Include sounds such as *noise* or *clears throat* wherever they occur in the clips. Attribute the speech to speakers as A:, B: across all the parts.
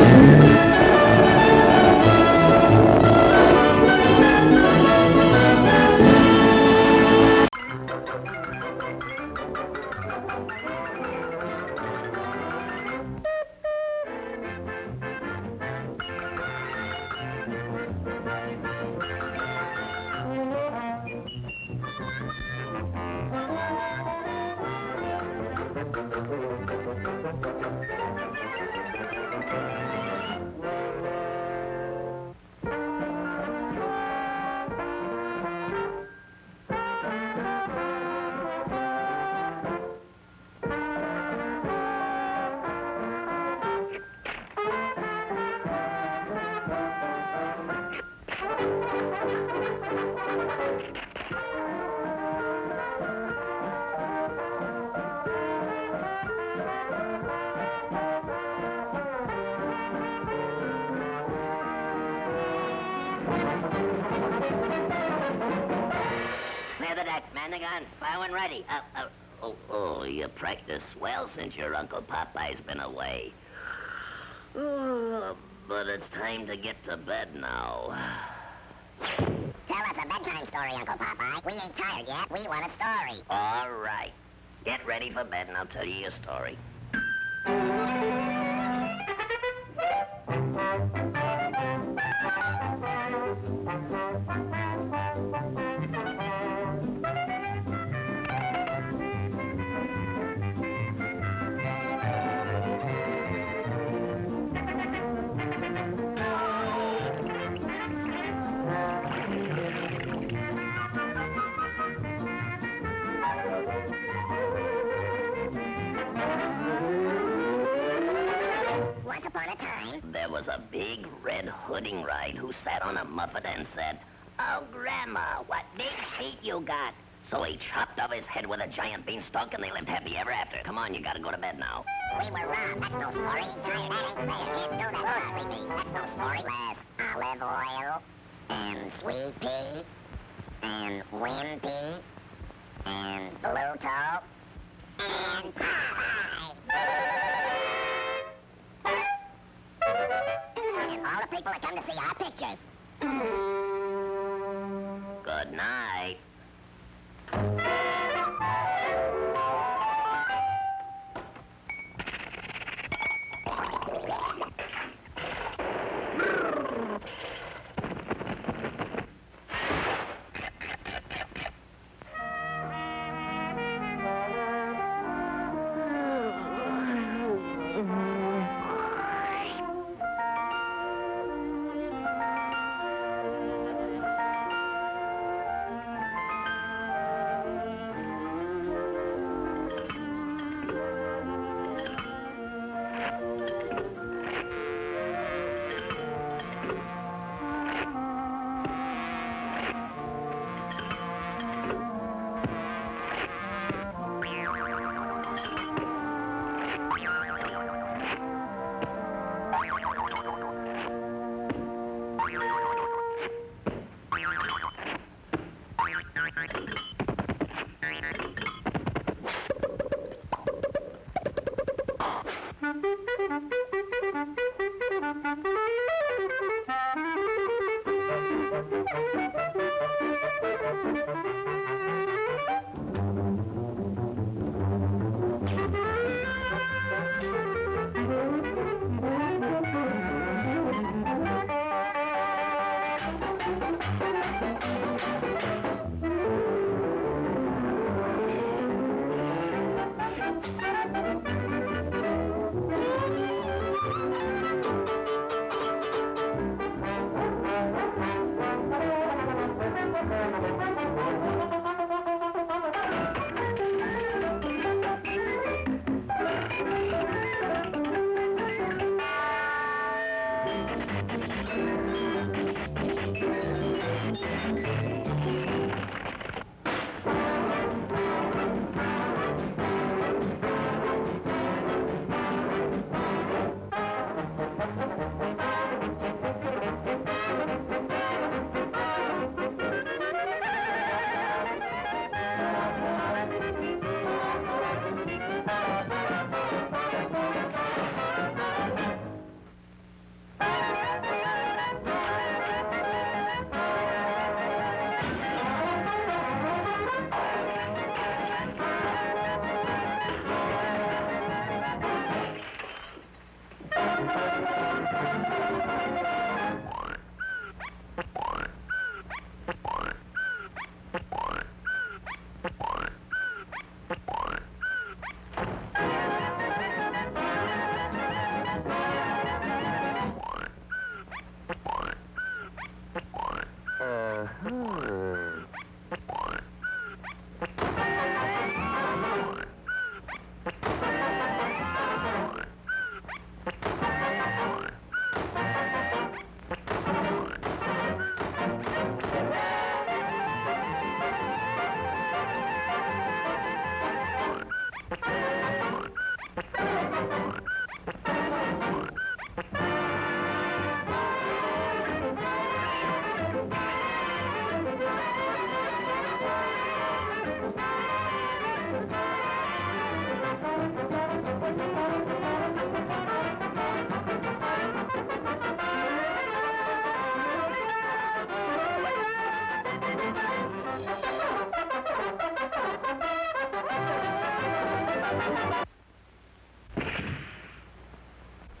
A: Clear the deck, man the guns, bow and ready. Uh, uh, oh, oh, you practiced well since your Uncle Popeye's been away. Oh, *sighs* but it's time to get to bed now.
B: Tell us a bedtime story, Uncle Popeye. We ain't tired yet. We want a story.
A: All right. Get ready for bed and I'll tell you a story.
B: Upon a time,
A: There was a big red hooding ride who sat on a muffet and said, Oh, Grandma, what big feet you got. So he chopped off his head with a giant beanstalk and they lived happy ever after. Come on, you gotta go to bed now.
B: we were robbed. That's no story. Tired, that ain't fair. Can't do that. What, Sleepy? That's no story. Less Olive Oyl, and Swee'Pea, and Wimpy, and Bluto, and all people that come to see our pictures. *clears throat*
A: Good night.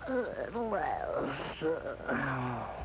A: At last.